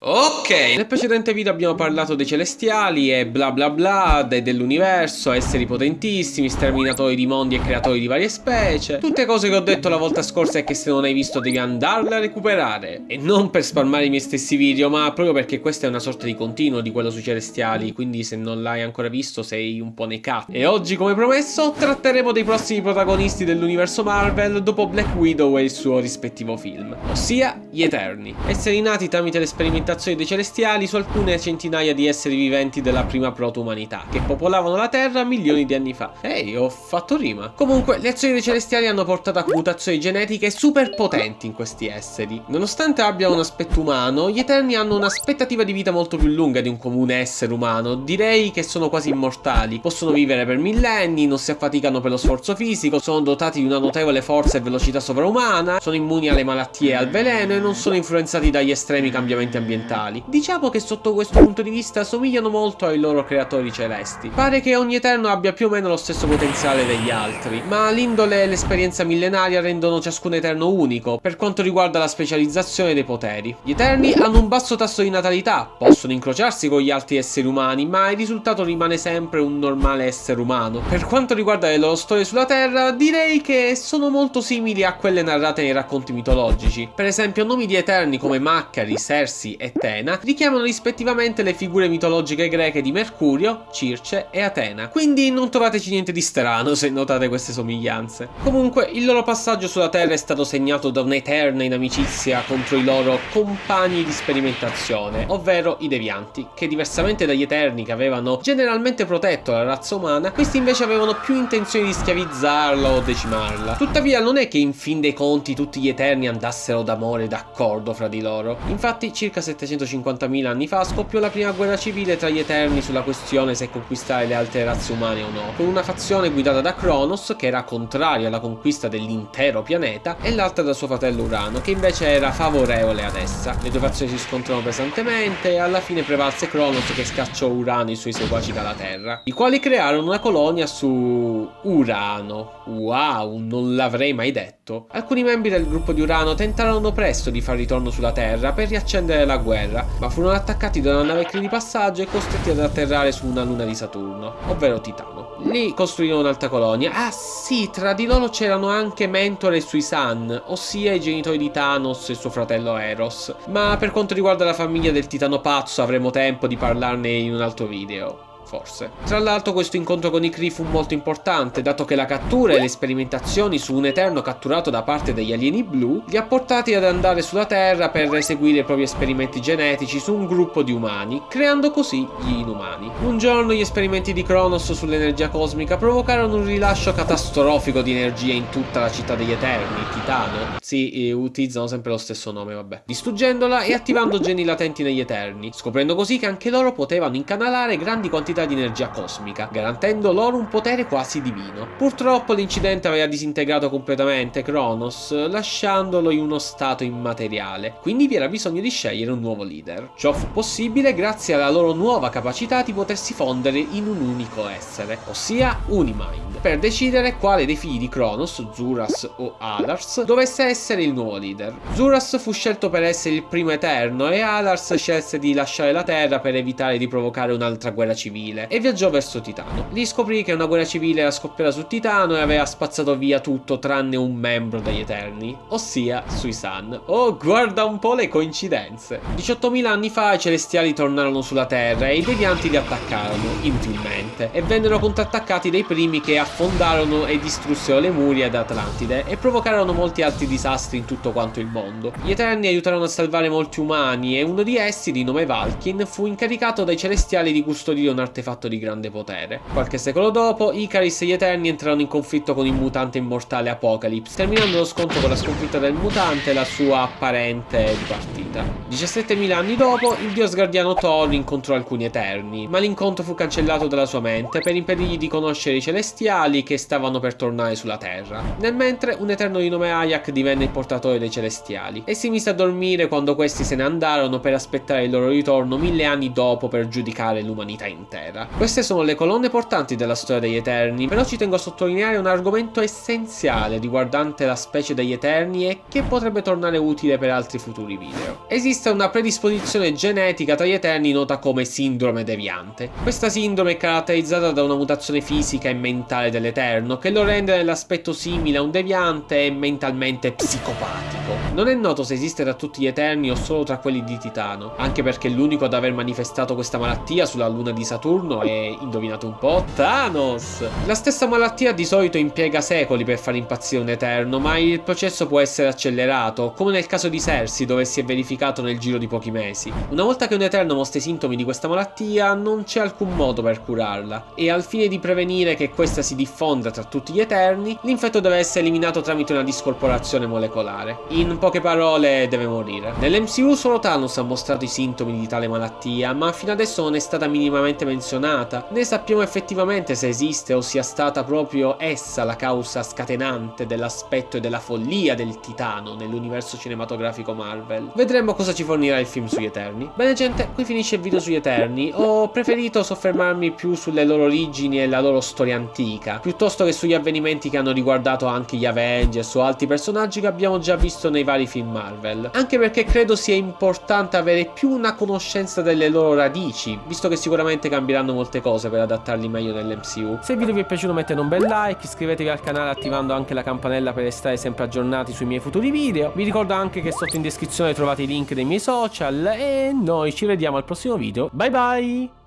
Ok, nel precedente video abbiamo parlato dei celestiali e bla bla bla, de dell'universo, esseri potentissimi, sterminatori di mondi e creatori di varie specie. Tutte cose che ho detto la volta scorsa e che se non hai visto devi andarle a recuperare. E non per spalmare i miei stessi video, ma proprio perché questa è una sorta di continuo di quello sui celestiali, quindi se non l'hai ancora visto sei un po' nei cazzi. E oggi, come promesso, tratteremo dei prossimi protagonisti dell'universo Marvel dopo Black Widow e il suo rispettivo film, ossia gli Eterni. Esseri nati tramite l'esperimentazione dei celestiali su alcune centinaia di esseri viventi della prima proto-umanità, che popolavano la Terra milioni di anni fa. Ehi, ho fatto rima. Comunque, le azioni dei celestiali hanno portato a mutazioni genetiche super potenti in questi esseri. Nonostante abbiano un aspetto umano, gli Eterni hanno un'aspettativa di vita molto più lunga di un comune essere umano. Direi che sono quasi immortali. Possono vivere per millenni, non si affaticano per lo sforzo fisico, sono dotati di una notevole forza e velocità sovraumana, sono immuni alle malattie e al veleno e non sono influenzati dagli estremi cambiamenti ambientali ambientali. Diciamo che sotto questo punto di vista somigliano molto ai loro creatori celesti. Pare che ogni Eterno abbia più o meno lo stesso potenziale degli altri, ma l'indole e l'esperienza millenaria rendono ciascun Eterno unico per quanto riguarda la specializzazione dei poteri. Gli Eterni hanno un basso tasso di natalità, possono incrociarsi con gli altri esseri umani, ma il risultato rimane sempre un normale essere umano. Per quanto riguarda le loro storie sulla Terra, direi che sono molto simili a quelle narrate nei racconti mitologici. Per esempio, nomi di Eterni come Maccari, Sersi e Tena richiamano rispettivamente le figure mitologiche greche di Mercurio, Circe e Atena, quindi non trovateci niente di strano se notate queste somiglianze. Comunque, il loro passaggio sulla Terra è stato segnato da un'eterna inimicizia contro i loro compagni di sperimentazione, ovvero i devianti, che diversamente dagli Eterni che avevano generalmente protetto la razza umana, questi invece avevano più intenzioni di schiavizzarla o decimarla. Tuttavia non è che in fin dei conti tutti gli Eterni andassero d'amore e d'accordo fra di loro. Infatti circa 750.000 anni fa scoppiò la prima guerra civile tra gli Eterni sulla questione se conquistare le altre razze umane o no, con una fazione guidata da Kronos che era contraria alla conquista dell'intero pianeta e l'altra da suo fratello Urano che invece era favorevole ad essa. Le due fazioni si scontrarono pesantemente e alla fine prevalse Kronos che scacciò Urano e i suoi seguaci dalla Terra, i quali crearono una colonia su Urano. Wow, non l'avrei mai detto. Alcuni membri del gruppo di Urano tentarono presto di far ritorno sulla Terra per riaccendere la guerra, ma furono attaccati da una nave di passaggio e costretti ad atterrare su una luna di Saturno, ovvero Titano. Lì costruirono un'altra colonia. Ah sì, tra di loro c'erano anche Mentor e Suisan, ossia i genitori di Thanos e suo fratello Eros. Ma per quanto riguarda la famiglia del Titano Pazzo avremo tempo di parlarne in un altro video forse. Tra l'altro questo incontro con i Kree fu molto importante, dato che la cattura e le sperimentazioni su un Eterno catturato da parte degli alieni blu li ha portati ad andare sulla Terra per eseguire i propri esperimenti genetici su un gruppo di umani, creando così gli inumani. Un giorno gli esperimenti di Kronos sull'energia cosmica provocarono un rilascio catastrofico di energia in tutta la città degli Eterni, Titano. Sì, utilizzano sempre lo stesso nome, vabbè. Distruggendola e attivando geni latenti negli Eterni, scoprendo così che anche loro potevano incanalare grandi quantità quantità di energia cosmica, garantendo loro un potere quasi divino. Purtroppo l'incidente aveva disintegrato completamente Kronos, lasciandolo in uno stato immateriale, quindi vi era bisogno di scegliere un nuovo leader. Ciò fu possibile grazie alla loro nuova capacità di potersi fondere in un unico essere, ossia Unimind, per decidere quale dei figli di Kronos, Zuras o Alars, dovesse essere il nuovo leader. Zuras fu scelto per essere il primo eterno e Alars scelse di lasciare la Terra per evitare di provocare un'altra guerra civile civile e viaggiò verso Titano. Lì scoprì che una guerra civile era scoppiata su Titano e aveva spazzato via tutto tranne un membro degli Eterni, ossia Suisan. Oh, guarda un po' le coincidenze. 18.000 anni fa i Celestiali tornarono sulla Terra e i Devianti li attaccarono, inutilmente, e vennero contrattaccati dai primi che affondarono e distrussero le Murie ed Atlantide e provocarono molti altri disastri in tutto quanto il mondo. Gli Eterni aiutarono a salvare molti umani e uno di essi, di nome Valkin, fu incaricato dai Celestiali di custodire un artefatto di grande potere. Qualche secolo dopo, Icaris e gli Eterni entrarono in conflitto con il mutante immortale Apocalypse, terminando lo scontro con la sconfitta del mutante e la sua apparente dipartita. 17.000 anni dopo, il dio sgardiano Thor incontrò alcuni Eterni, ma l'incontro fu cancellato dalla sua mente per impedirgli di conoscere i Celestiali che stavano per tornare sulla Terra. Nel mentre, un Eterno di nome Ayak divenne il portatore dei Celestiali e si mise a dormire quando questi se ne andarono per aspettare il loro ritorno mille anni dopo per giudicare l'umanità intera. Era. Queste sono le colonne portanti della storia degli Eterni, però ci tengo a sottolineare un argomento essenziale riguardante la specie degli Eterni e che potrebbe tornare utile per altri futuri video. Esiste una predisposizione genetica tra gli Eterni nota come sindrome deviante. Questa sindrome è caratterizzata da una mutazione fisica e mentale dell'Eterno che lo rende nell'aspetto simile a un deviante e mentalmente psicopatico. Non è noto se esiste tra tutti gli Eterni o solo tra quelli di Titano, anche perché l'unico ad aver manifestato questa malattia sulla luna di Saturno è, indovinate un po', Thanos! La stessa malattia di solito impiega secoli per far impazzire un Eterno, ma il processo può essere accelerato, come nel caso di Cersei dove si è verificato nel giro di pochi mesi. Una volta che un Eterno mostra i sintomi di questa malattia, non c'è alcun modo per curarla, e al fine di prevenire che questa si diffonda tra tutti gli Eterni, l'infetto deve essere eliminato tramite una discorporazione molecolare. In poche parole, deve morire. Nell'MCU solo Thanos ha mostrato i sintomi di tale malattia, ma fino adesso non è stata minimamente menzionata, né sappiamo effettivamente se esiste o sia stata proprio essa la causa scatenante dell'aspetto e della follia del titano nell'universo cinematografico Marvel. Vedremo cosa ci fornirà il film sugli Eterni. Bene gente, qui finisce il video sugli Eterni. Ho preferito soffermarmi più sulle loro origini e la loro storia antica, piuttosto che sugli avvenimenti che hanno riguardato anche gli Avengers o altri personaggi che abbiamo già visto nei vari film Marvel. Anche perché credo sia importante avere più una conoscenza delle loro radici, visto che sicuramente cambieranno molte cose per adattarli meglio nell'MCU. Se il video vi è piaciuto mettete un bel like, iscrivetevi al canale attivando anche la campanella per restare sempre aggiornati sui miei futuri video. Vi ricordo anche che sotto in descrizione trovate i link dei miei social e noi ci vediamo al prossimo video. Bye bye!